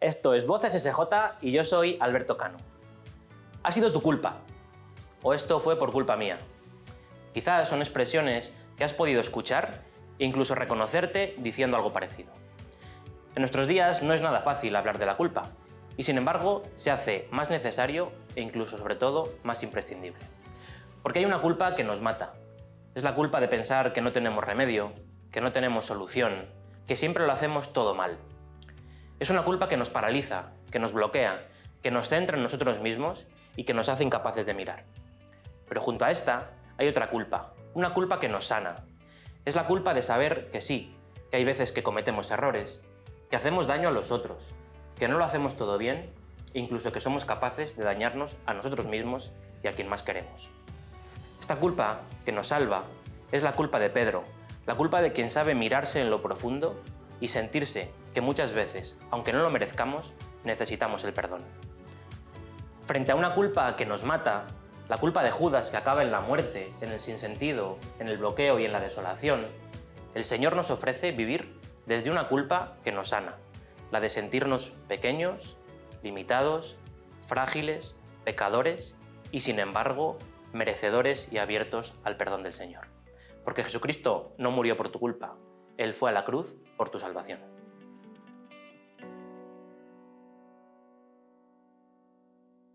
Esto es Voces SJ y yo soy Alberto Cano. Ha sido tu culpa, o esto fue por culpa mía. Quizás son expresiones que has podido escuchar e incluso reconocerte diciendo algo parecido. En nuestros días no es nada fácil hablar de la culpa, y sin embargo se hace más necesario e incluso sobre todo más imprescindible. Porque hay una culpa que nos mata. Es la culpa de pensar que no tenemos remedio, que no tenemos solución, que siempre lo hacemos todo mal. Es una culpa que nos paraliza, que nos bloquea, que nos centra en nosotros mismos y que nos hace incapaces de mirar. Pero junto a esta hay otra culpa, una culpa que nos sana. Es la culpa de saber que sí, que hay veces que cometemos errores, que hacemos daño a los otros, que no lo hacemos todo bien e incluso que somos capaces de dañarnos a nosotros mismos y a quien más queremos. Esta culpa que nos salva es la culpa de Pedro, la culpa de quien sabe mirarse en lo profundo y sentirse que muchas veces, aunque no lo merezcamos, necesitamos el perdón. Frente a una culpa que nos mata, la culpa de Judas que acaba en la muerte, en el sinsentido, en el bloqueo y en la desolación, el Señor nos ofrece vivir desde una culpa que nos sana, la de sentirnos pequeños, limitados, frágiles, pecadores y sin embargo merecedores y abiertos al perdón del Señor. Porque Jesucristo no murió por tu culpa, Él fue a la cruz por tu salvación.